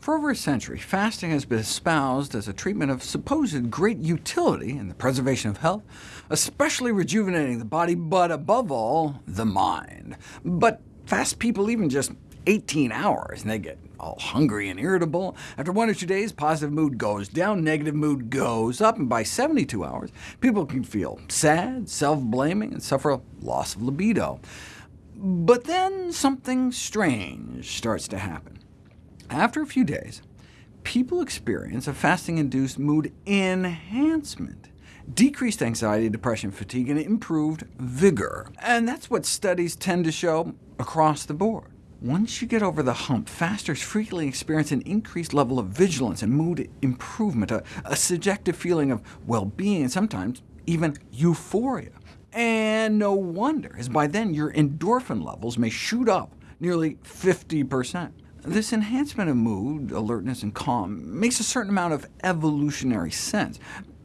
For over a century, fasting has been espoused as a treatment of supposed great utility in the preservation of health, especially rejuvenating the body, but above all, the mind. But fast people even just 18 hours, and they get all hungry and irritable. After one or two days, positive mood goes down, negative mood goes up, and by 72 hours, people can feel sad, self-blaming, and suffer a loss of libido. But then something strange starts to happen. After a few days, people experience a fasting-induced mood enhancement, decreased anxiety, depression, fatigue, and improved vigor. And that's what studies tend to show across the board. Once you get over the hump, fasters frequently experience an increased level of vigilance and mood improvement, a, a subjective feeling of well-being, and sometimes even euphoria. And no wonder, as by then your endorphin levels may shoot up nearly 50%. This enhancement of mood, alertness, and calm makes a certain amount of evolutionary sense,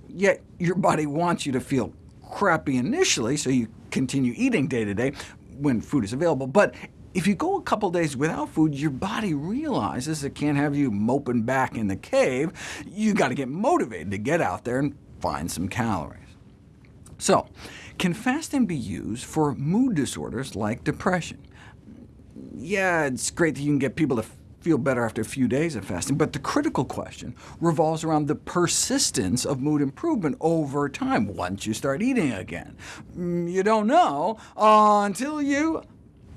yet your body wants you to feel crappy initially, so you continue eating day to day when food is available. But if you go a couple days without food, your body realizes it can't have you moping back in the cave. You've got to get motivated to get out there and find some calories. So, can fasting be used for mood disorders like depression? yeah, it's great that you can get people to feel better after a few days of fasting, but the critical question revolves around the persistence of mood improvement over time once you start eating again. Mm, you don't know until you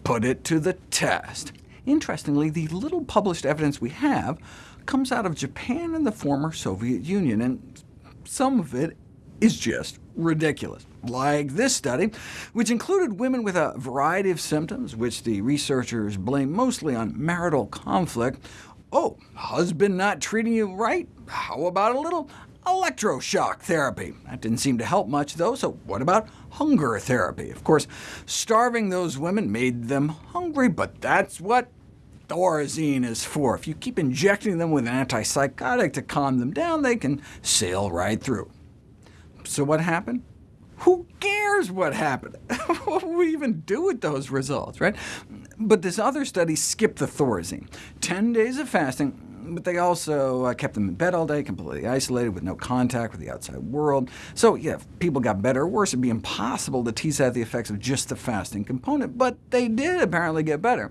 put it to the test. Interestingly, the little published evidence we have comes out of Japan and the former Soviet Union, and some of it is just ridiculous like this study, which included women with a variety of symptoms, which the researchers blame mostly on marital conflict. Oh, husband not treating you right? How about a little electroshock therapy? That didn't seem to help much, though, so what about hunger therapy? Of course, starving those women made them hungry, but that's what Thorazine is for. If you keep injecting them with an antipsychotic to calm them down, they can sail right through. So what happened? Who cares what happened? what will we even do with those results, right? But this other study skipped the Thorazine. 10 days of fasting, but they also uh, kept them in bed all day, completely isolated, with no contact with the outside world. So yeah, if people got better or worse, it'd be impossible to tease out the effects of just the fasting component, but they did apparently get better,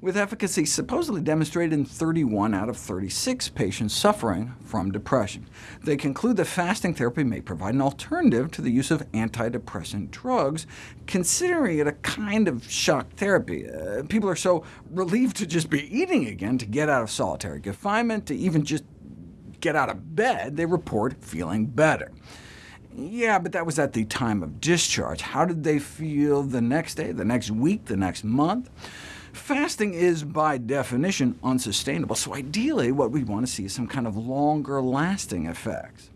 with efficacy supposedly demonstrated in 31 out of 36 patients suffering from depression. They conclude that fasting therapy may provide an alternative to the use of antidepressant drugs, considering it a kind of shock therapy. Uh, people are so relieved to just be eating again to get out of solitary confinement to even just get out of bed, they report feeling better. Yeah, but that was at the time of discharge. How did they feel the next day, the next week, the next month? Fasting is, by definition, unsustainable, so ideally what we want to see is some kind of longer-lasting effects.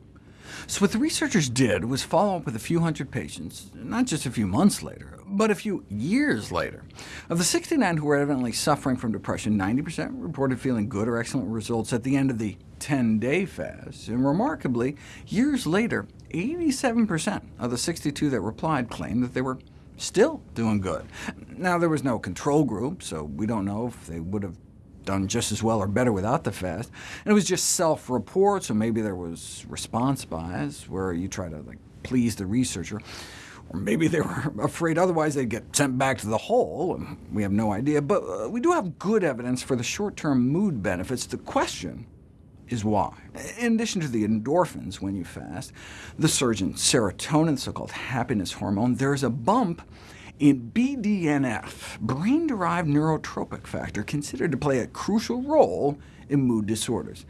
So what the researchers did was follow up with a few hundred patients, not just a few months later, but a few years later. Of the 69 who were evidently suffering from depression, 90% reported feeling good or excellent results at the end of the 10-day fast, and remarkably, years later, 87% of the 62 that replied claimed that they were still doing good. Now, there was no control group, so we don't know if they would have done just as well or better without the fast. And it was just self-report, so maybe there was response bias, where you try to like, please the researcher. Or maybe they were afraid otherwise they'd get sent back to the hole. We have no idea. But uh, we do have good evidence for the short-term mood benefits. The question is why. In addition to the endorphins when you fast, the surge in serotonin, so-called happiness hormone, there's a bump in BDNF, brain-derived neurotrophic factor, considered to play a crucial role in mood disorders.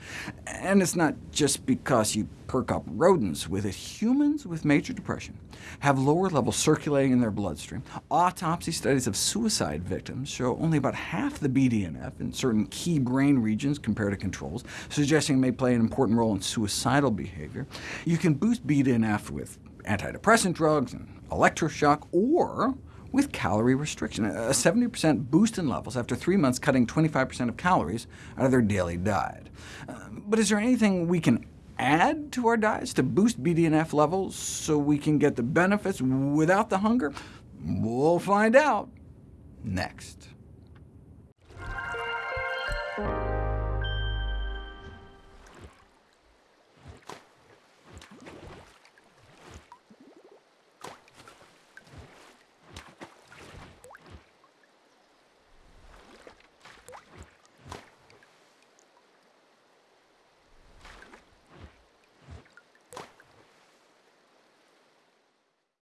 And it's not just because you perk up rodents with it. Humans with major depression have lower levels circulating in their bloodstream. Autopsy studies of suicide victims show only about half the BDNF in certain key brain regions compared to controls, suggesting it may play an important role in suicidal behavior. You can boost BDNF with antidepressant drugs and electroshock, or with calorie restriction, a 70% boost in levels after three months cutting 25% of calories out of their daily diet. Uh, but is there anything we can add to our diets to boost BDNF levels so we can get the benefits without the hunger? We'll find out next.